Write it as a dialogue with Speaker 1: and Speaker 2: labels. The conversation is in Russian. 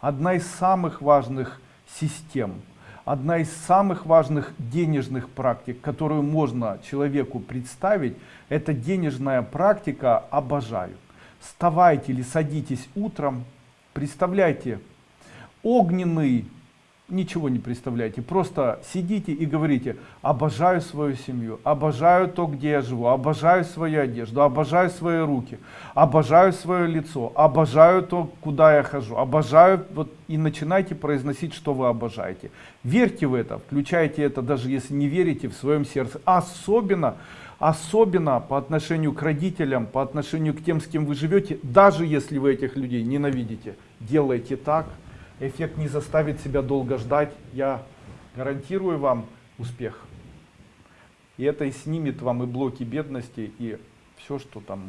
Speaker 1: одна из самых важных систем, одна из самых важных денежных практик, которую можно человеку представить, это денежная практика «обожаю». Вставайте или садитесь утром, представляйте огненный ничего не представляете. Просто сидите и говорите обожаю свою семью обожаю то где я живу обожаю свою одежду обожаю свои руки обожаю свое лицо обожаю то куда я хожу обожаю вот и начинайте произносить что вы обожаете. Верьте в это включайте это даже если не верите в своем сердце. Особенно особенно по отношению к родителям по отношению к тем с кем вы живете даже если вы этих людей ненавидите. Делайте так эффект не заставит себя долго ждать. Я гарантирую вам успех. И это и снимет вам и блоки бедности, и все, что там.